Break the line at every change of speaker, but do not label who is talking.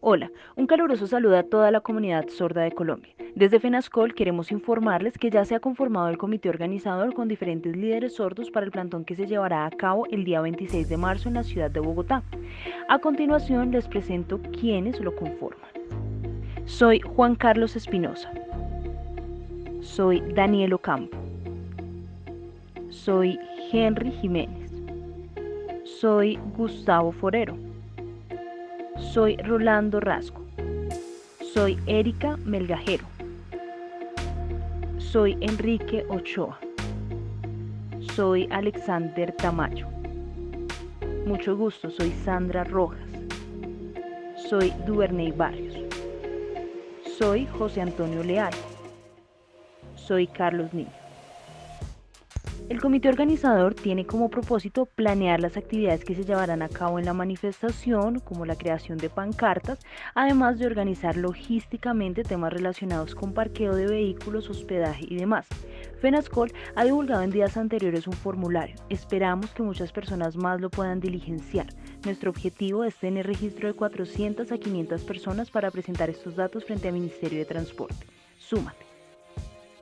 Hola, un caluroso saludo a toda la comunidad sorda de Colombia. Desde FENASCOL queremos informarles que ya se ha conformado el comité organizador con diferentes líderes sordos para el plantón que se llevará a cabo el día 26 de marzo en la ciudad de Bogotá. A continuación les presento quiénes lo conforman. Soy Juan Carlos Espinosa. Soy Daniel Ocampo. Soy Henry Jiménez. Soy Gustavo Forero. Soy Rolando Rasco. Soy Erika Melgajero. Soy Enrique Ochoa. Soy Alexander Tamayo. Mucho gusto, soy Sandra Rojas. Soy Duvernay Barrios. Soy José Antonio Leal. Soy Carlos Niño. El comité organizador tiene como propósito planear las actividades que se llevarán a cabo en la manifestación, como la creación de pancartas, además de organizar logísticamente temas relacionados con parqueo de vehículos, hospedaje y demás. FENASCOL ha divulgado en días anteriores un formulario. Esperamos que muchas personas más lo puedan diligenciar. Nuestro objetivo es tener registro de 400 a 500 personas para presentar estos datos frente al Ministerio de Transporte. Súmate.